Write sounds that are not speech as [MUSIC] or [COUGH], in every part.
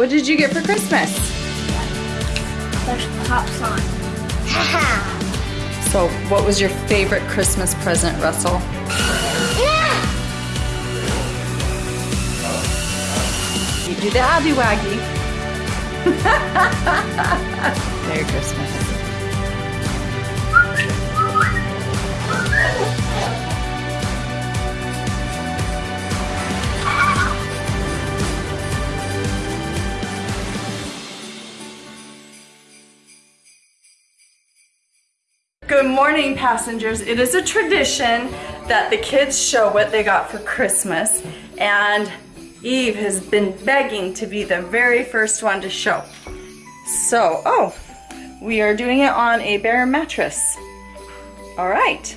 What did you get for Christmas? There's pops on. So, what was your favorite Christmas present, Russell? Yeah. You do the Abby Waggy. [LAUGHS] Merry Christmas. Good morning, passengers. It is a tradition that the kids show what they got for Christmas, and Eve has been begging to be the very first one to show. So, oh, we are doing it on a bare mattress. All right,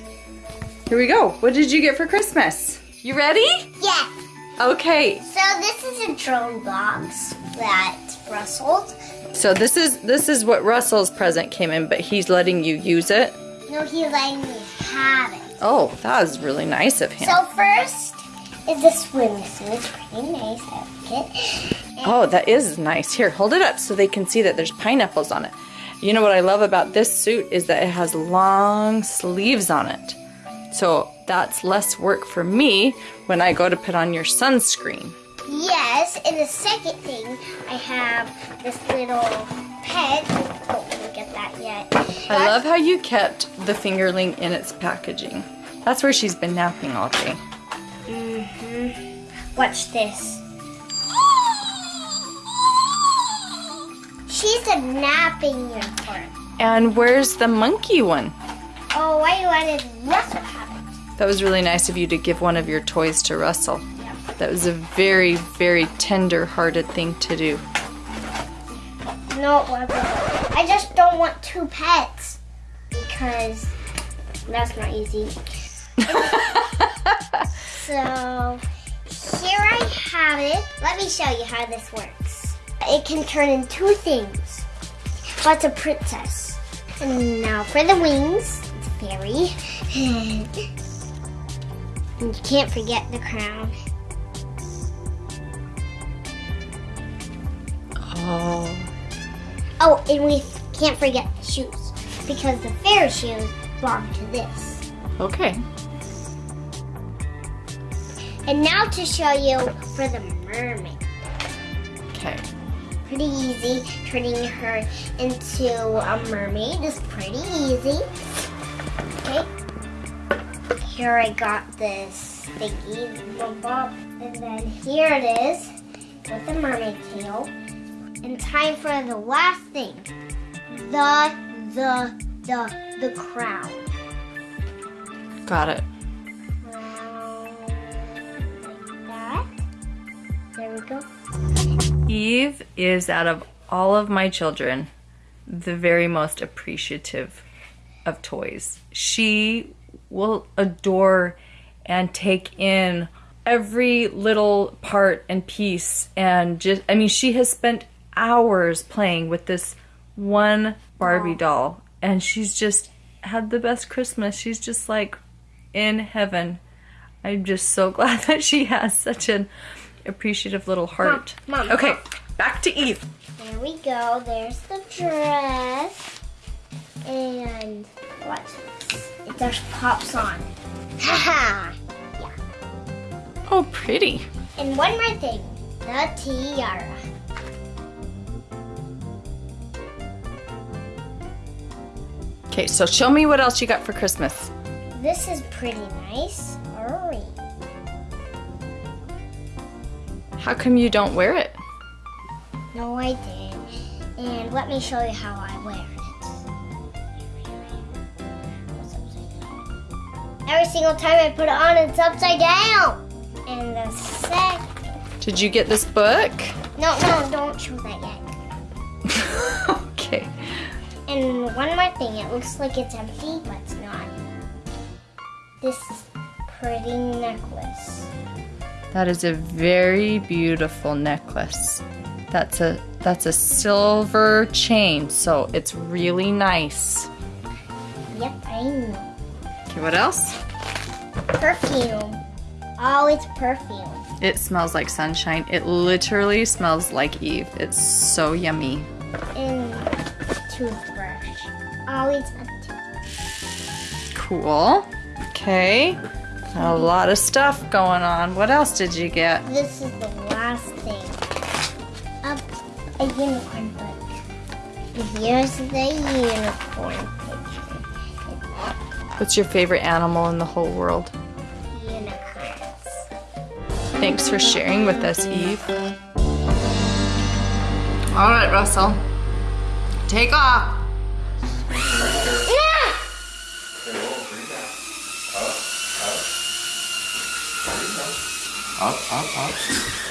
here we go. What did you get for Christmas? You ready? Yeah. Okay, So this is a drone box that Russell's. so this is this is what Russell's present came in, but he's letting you use it. No, he's letting me have it. Oh, that was really nice of him. So first is the swimsuit. It's pretty nice outfit. Oh, that is nice. Here, hold it up so they can see that there's pineapples on it. You know what I love about this suit is that it has long sleeves on it. So that's less work for me when I go to put on your sunscreen. Yes, and the second thing, I have this little pet. Don't look at that yet. I love how you kept the fingerling in its packaging. That's where she's been napping all day. Mhm. Watch this. [GASPS] She's a napping unicorn. And where's the monkey one? Oh, I wanted Russell to have it. That was really nice of you to give one of your toys to Russell. That was a very, very tender hearted thing to do. No. I just don't want two pets because that's not easy. [LAUGHS] so here I have it. Let me show you how this works. It can turn into two things. What's a princess? And now for the wings, it's fairy. [LAUGHS] and you can't forget the crown. Oh, and we can't forget the shoes because the fairy shoes belong to this. Okay. And now to show you for the mermaid. Okay. Pretty easy. Turning her into a mermaid is pretty easy. Okay. Here I got this thingy, and then here it is with the mermaid tail. And time for the last thing. The, the, the, the crown. Got it. Like that. There we go. Eve is out of all of my children the very most appreciative of toys. She will adore and take in every little part and piece and just I mean she has spent hours playing with this one Barbie doll and she's just had the best Christmas. She's just like in heaven. I'm just so [LAUGHS] glad that she has such an appreciative little heart. Mom, okay, Mom. back to Eve. There we go. There's the dress. And watch this. It just pops on. Haha. yeah. Oh, pretty. And one more thing. The tiara. Okay, so show me what else you got for Christmas. This is pretty nice. Hurry. How come you don't wear it? No, I did. And let me show you how I wear it. Every single time I put it on, it's upside down. And the sec. Did you get this book? No, no, don't show that Thing, it looks like it's empty, but it's not. This pretty necklace. That is a very beautiful necklace. That's a that's a silver chain, so it's really nice. Yep, I know. Okay, what else? Perfume. Oh, it's perfume. It smells like sunshine. It literally smells like Eve. It's so yummy. And toothbrush. Always a toothbrush. Cool. Okay. A lot of stuff going on. What else did you get? This is the last thing. Up a unicorn book. Here's the unicorn picture. What's your favorite animal in the whole world? Unicorns. Thanks for sharing with us, Eve. All right, Russell. Take off. Yeah! Up, up, up.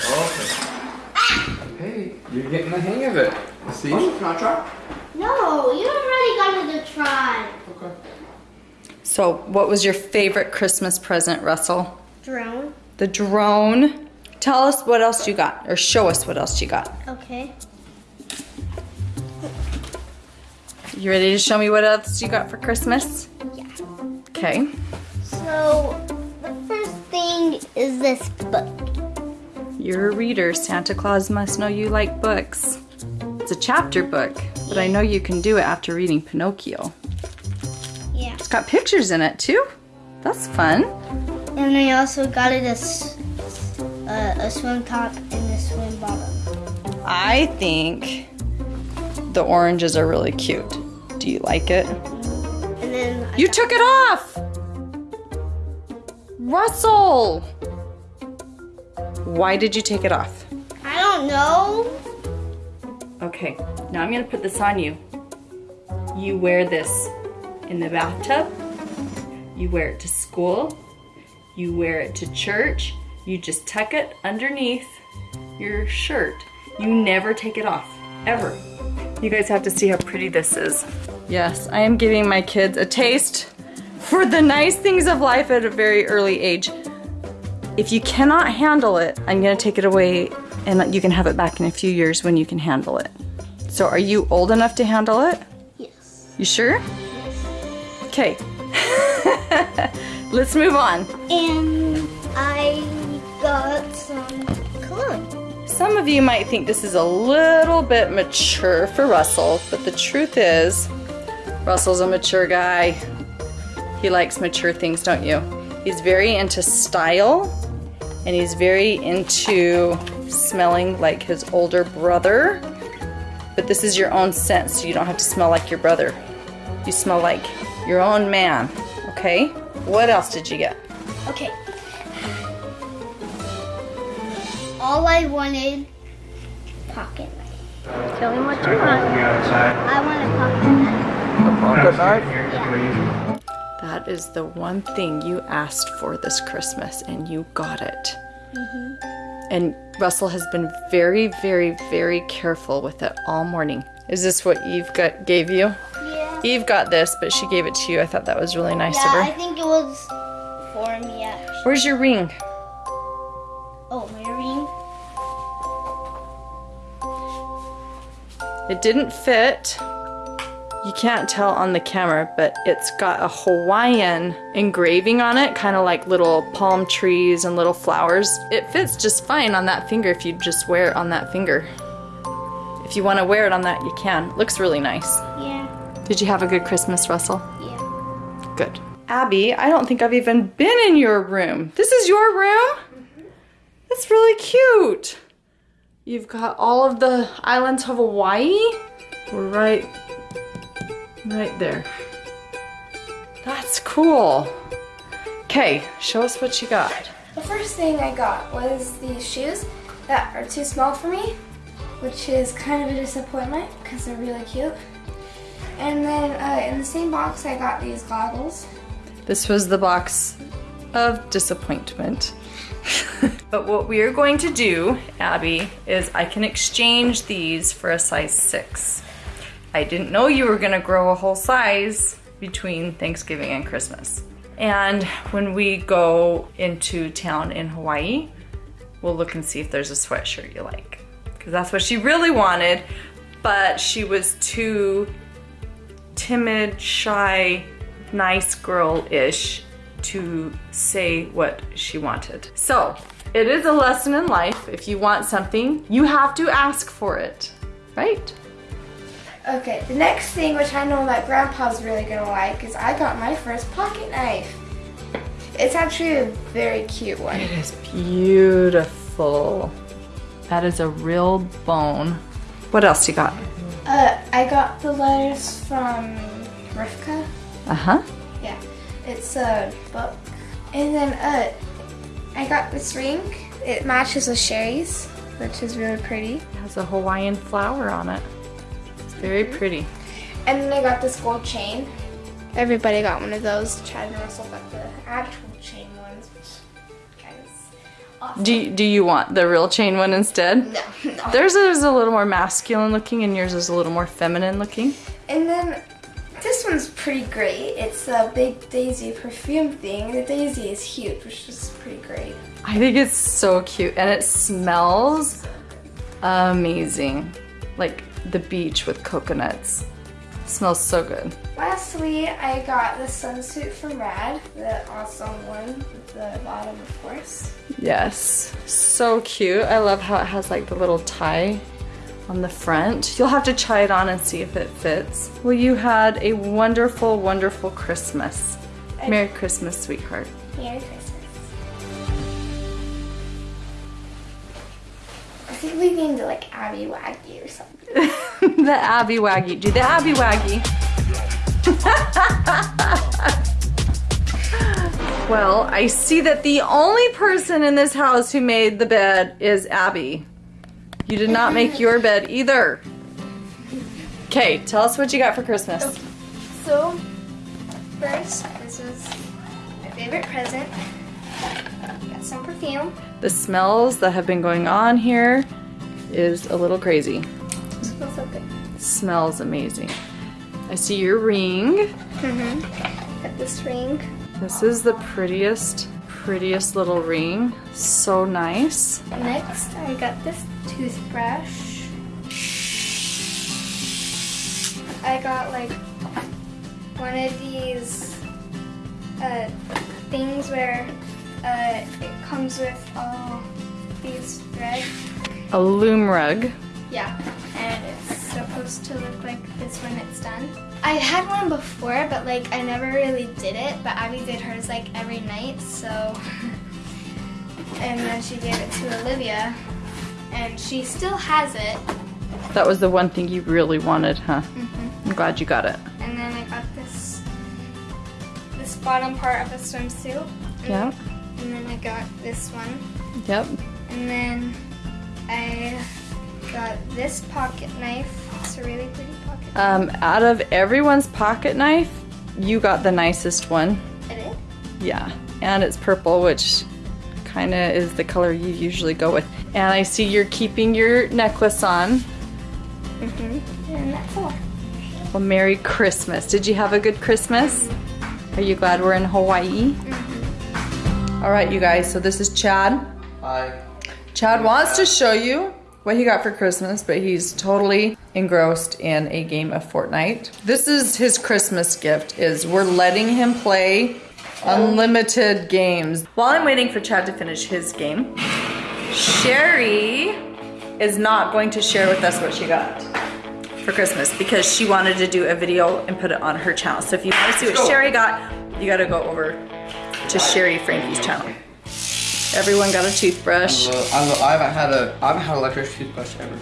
Okay. Hey, you're getting the hang of it. See? Oh, Can I try? No, you already got it to try. Okay. So, what was your favorite Christmas present, Russell? Drone. The drone. Tell us what else you got, or show us what else you got. Okay. You ready to show me what else you got for Christmas? Yeah. Okay. So, the first thing is this book. You're a reader. Santa Claus must know you like books. It's a chapter book, but I know you can do it after reading Pinocchio. Yeah. It's got pictures in it too. That's fun. And I also got it a, s- uh, a swim top and a swim bottom. I think the oranges are really cute. Do you like it? And then I You took it off! Russell! Why did you take it off? I don't know. Okay, now I'm gonna put this on you. You wear this in the bathtub, you wear it to school, you wear it to church, you just tuck it underneath your shirt. You never take it off, ever. You guys have to see how pretty this is. Yes, I am giving my kids a taste for the nice things of life at a very early age. If you cannot handle it, I'm gonna take it away and you can have it back in a few years when you can handle it. So are you old enough to handle it? Yes. You sure? Yes. Okay. [LAUGHS] Let's move on. And I got some cologne. Some of you might think this is a little bit mature for Russell, but the truth is, Russell's a mature guy. He likes mature things, don't you? He's very into style and he's very into smelling like his older brother. But this is your own scent, so you don't have to smell like your brother. You smell like your own man, okay? What else did you get? Okay. All I wanted pocket knife. Tell me what you want. I want a pocket knife. That is the one thing you asked for this Christmas, and you got it. Mm-hmm. And Russell has been very, very, very careful with it all morning. Is this what Eve got, gave you? Yeah. Eve got this, but she gave it to you. I thought that was really nice Yeah, of her. I think it was for me actually. Where's your ring? Oh, my ring. It didn't fit. You can't tell on the camera, but it's got a Hawaiian engraving on it, kind of like little palm trees and little flowers. It fits just fine on that finger if you just wear it on that finger. If you want to wear it on that, you can. Looks really nice. Yeah. Did you have a good Christmas, Russell? Yeah. Good. Abby, I don't think I've even been in your room. This is your room? Mm-hmm. That's really cute. You've got all of the islands of Hawaii. We're right, right there. That's cool. Okay, show us what you got. The first thing I got was these shoes that are too small for me, which is kind of a disappointment because they're really cute. And then uh, in the same box, I got these goggles. This was the box of disappointment. [LAUGHS] but what we are going to do, Abby, is I can exchange these for a size six. I didn't know you were gonna grow a whole size between Thanksgiving and Christmas. And when we go into town in Hawaii, we'll look and see if there's a sweatshirt you like. Because that's what she really wanted, but she was too timid, shy, nice girl ish to say what she wanted. So, it is a lesson in life. If you want something, you have to ask for it, right? Okay, the next thing, which I know that Grandpa's really gonna like, is I got my first pocket knife. It's actually a very cute one. It is beautiful. That is a real bone. What else you got? Uh, I got the letters from Rifka. Uh huh. Yeah, it's a book. And then uh, I got this ring. It matches with Shari's, which is really pretty. It has a Hawaiian flower on it. It's very mm-hmm. pretty. And then I got this gold chain. Everybody got one of those. Chad and Russell got the actual chain ones, which kind of awesome. Do, do you want the real chain one instead? no, [LAUGHS] no. Theirs is a little more masculine looking and yours is a little more feminine looking. And then this one's pretty great. It's a big daisy perfume thing. The daisy is huge, which is pretty great. I think it's so cute and it smells amazing. Like the beach with coconuts. smells so good. Lastly, I got the sunsuit from Rad, the awesome one with the bottom, of course. Yes, so cute. I love how it has like the little tie on the front. You'll have to try it on and see if it fits. Well, you had a wonderful, wonderful Christmas. Merry Christmas, sweetheart. Merry Christmas. I think we named it like Abby Waggy or something. [LAUGHS] the Abby Waggy. Do the Abby Waggy. [LAUGHS] well, I see that the only person in this house who made the bed is Abby. You did not make your bed either. Okay, tell us what you got for Christmas. So, first, this is my favorite present. Got some perfume. The smells that have been going on here is a little crazy. Smells so good. Smells amazing. I see your ring. Mm-hmm. Got this ring. This is the prettiest, prettiest little ring. So nice. Next, I got this toothbrush. I got like one of these uh, things where uh, it comes with all these threads. A loom rug. Yeah, supposed to look like this when it's done. I had one before, but like I never really did it. But Abby did hers like every night, so. [LAUGHS] and then she gave it to Olivia, and she still has it. That was the one thing you really wanted, huh? Mm-hmm. I'm glad you got it. And then I got this this bottom part of a swimsuit. Yeah. And then I got this one. Yep. And then I got this pocket knife. It's a really pretty pocket. Um, out of everyone's pocket knife, you got the nicest one. It is. Yeah. And it's purple, which kind of is the color you usually go with. And I see you're keeping your necklace on. Mm-hmm. And that's all. Well, Merry Christmas. Did you have a good Christmas? Are you glad we're in Hawaii? All right, you guys, so this is Chad. Hi. Chad wants to show you what he got for Christmas, but he's totally engrossed in a game of Fortnite. This is his Christmas gift is we're letting him play unlimited games. While I'm waiting for Chad to finish his game, Shari is not going to share with us what she got for Christmas because she wanted to do a video and put it on her channel. So if you want to see what Shari got, you got to go over to Shari Franke's channel. Everyone got a toothbrush. love, I, love, I haven't had a I haven't had an electric toothbrush ever.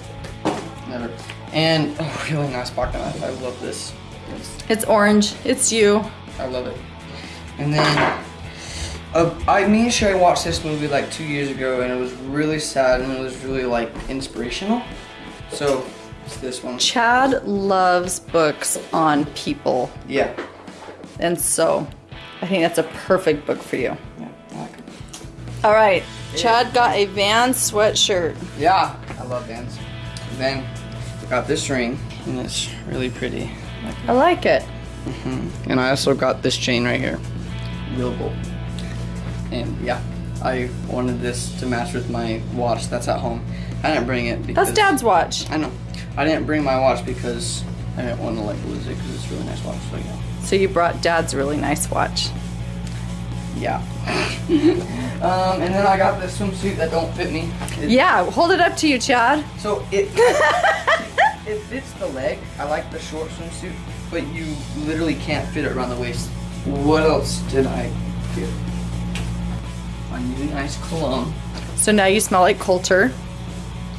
Never. And oh, [LAUGHS] really nice pocket knife. I love this. It's orange. It's you. I love it. And then, uh, I me and Shari watched this movie like two years ago, and it was really sad, and it was really like inspirational. So it's this one. Chad loves books on people, Yeah. and so I think that's a perfect book for you. Yeah. I like it. All right, Chad got a Van sweatshirt. Yeah. I love Vans. And then I got this ring, and it's really pretty. I like it. Mm-hmm. and I also got this chain right here. Real gold. And yeah, I wanted this to match with my watch that's at home. I didn't bring it because That's Dad's watch. I know. I didn't bring my watch because I didn't want to like lose it because it's a really nice watch. So yeah. So you brought Dad's really nice watch. Yeah. [LAUGHS] um, and then I got this swimsuit that don't fit me. It- Yeah, hold it up to you, Chad. So it [LAUGHS] it fits the leg. I like the short swimsuit, but you literally can't fit it around the waist. What else did I get? I need a nice cologne. So now you smell like Coulter.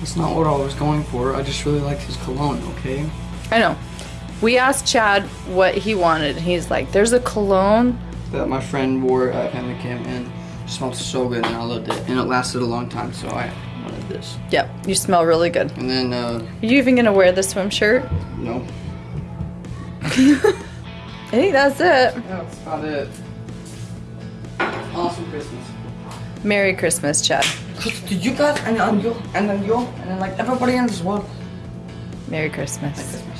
It's not what I was going for. I just really liked his cologne. Okay. I know. We asked Chad what he wanted. and He's like, "There's a cologne." That my friend wore at family camp and smelled so good and I loved it and it lasted a long time. So I wanted this. Yep, you smell really good. And then uh, Are you even gonna wear the swim shirt? no. I [LAUGHS] think that's it. Yeah, that's about it. Awesome Christmas. Merry Christmas, Chad. To you guys and then you and then you and then like everybody in this world. Merry Merry Christmas. Christmas.